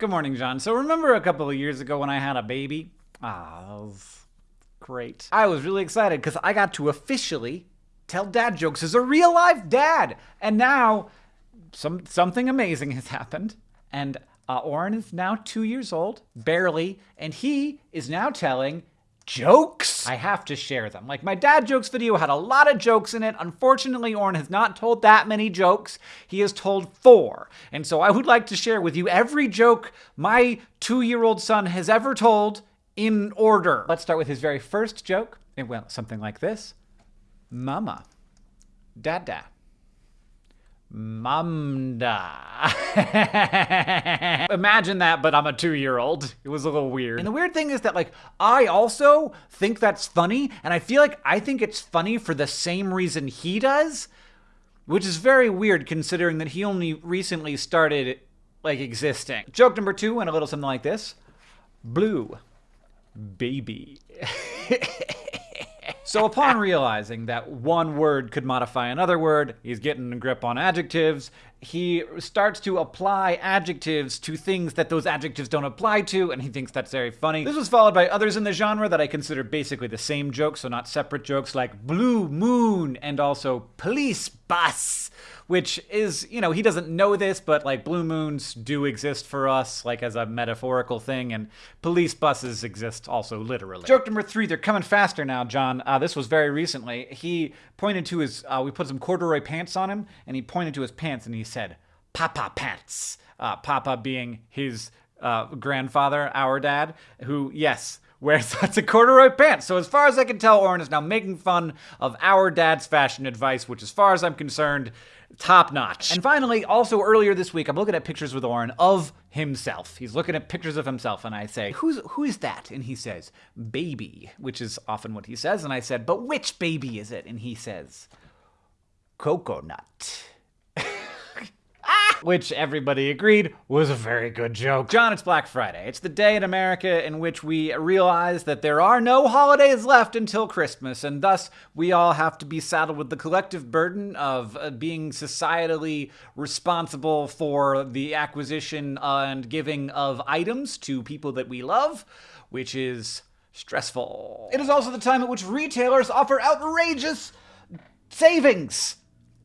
Good morning, John. So remember a couple of years ago when I had a baby? Ah, that was great. I was really excited because I got to officially tell dad jokes as a real life dad. And now some something amazing has happened. And uh, Oren is now two years old, barely, and he is now telling jokes. I have to share them. Like my dad jokes video had a lot of jokes in it. Unfortunately, Oren has not told that many jokes. He has told four. And so I would like to share with you every joke my two year old son has ever told in order. Let's start with his very first joke. It went something like this Mama, Dada. Mamda. Imagine that, but I'm a two year old. It was a little weird. And the weird thing is that, like, I also think that's funny, and I feel like I think it's funny for the same reason he does, which is very weird considering that he only recently started, like, existing. Joke number two went a little something like this Blue. Baby. So upon realizing that one word could modify another word, he's getting a grip on adjectives, he starts to apply adjectives to things that those adjectives don't apply to, and he thinks that's very funny. This was followed by others in the genre that I consider basically the same joke, so not separate jokes, like Blue Moon and also Police Bus, which is, you know, he doesn't know this, but like blue moons do exist for us, like as a metaphorical thing, and police buses exist also literally. Joke number three, they're coming faster now, John. Uh, this was very recently. He pointed to his, uh, we put some corduroy pants on him, and he pointed to his pants and he said, Papa Pants. Uh, Papa being his uh, grandfather, our dad, who, yes, wears lots of corduroy pants. So as far as I can tell, Oren is now making fun of our dad's fashion advice, which as far as I'm concerned, top notch. And finally, also earlier this week, I'm looking at pictures with Oren of himself. He's looking at pictures of himself, and I say, Who's who is that? And he says, Baby, which is often what he says. And I said, But which baby is it? And he says, Coconut which everybody agreed was a very good joke. John, it's Black Friday. It's the day in America in which we realize that there are no holidays left until Christmas, and thus we all have to be saddled with the collective burden of uh, being societally responsible for the acquisition and giving of items to people that we love, which is stressful. It is also the time at which retailers offer outrageous savings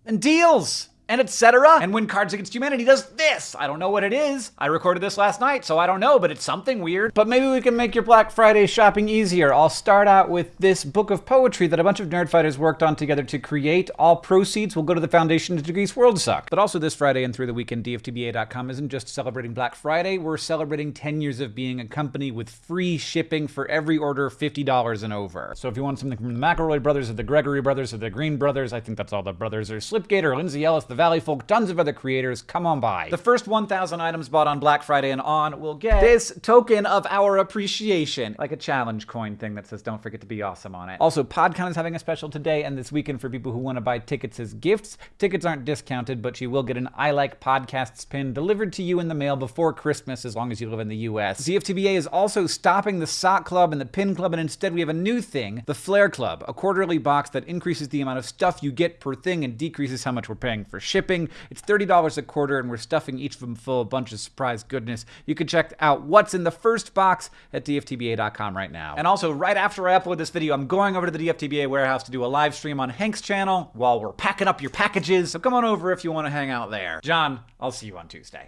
and deals and etc. And when Cards Against Humanity does this, I don't know what it is. I recorded this last night, so I don't know, but it's something weird. But maybe we can make your Black Friday shopping easier. I'll start out with this book of poetry that a bunch of nerdfighters worked on together to create. All proceeds will go to the foundation to Decrease World Suck. But also this Friday and through the weekend, DFTBA.com isn't just celebrating Black Friday, we're celebrating 10 years of being a company with free shipping for every order $50 and over. So if you want something from the McElroy brothers or the Gregory brothers or the Green brothers, I think that's all the brothers, or Slipgate or Lindsay Ellis, the the Valley Folk, tons of other creators. Come on by. The first 1,000 items bought on Black Friday and on will get this token of our appreciation, like a challenge coin thing that says don't forget to be awesome on it. Also, PodCon is having a special today and this weekend for people who want to buy tickets as gifts. Tickets aren't discounted, but you will get an I Like Podcasts pin delivered to you in the mail before Christmas as long as you live in the US. DFTBA is also stopping the Sock Club and the Pin Club, and instead we have a new thing, the Flare Club, a quarterly box that increases the amount of stuff you get per thing and decreases how much we're paying for shipping. It's $30 a quarter, and we're stuffing each of them full of a bunch of surprise goodness. You can check out what's in the first box at dftba.com right now. And also, right after I upload this video, I'm going over to the DFTBA warehouse to do a live stream on Hank's channel while we're packing up your packages. So come on over if you want to hang out there. John, I'll see you on Tuesday.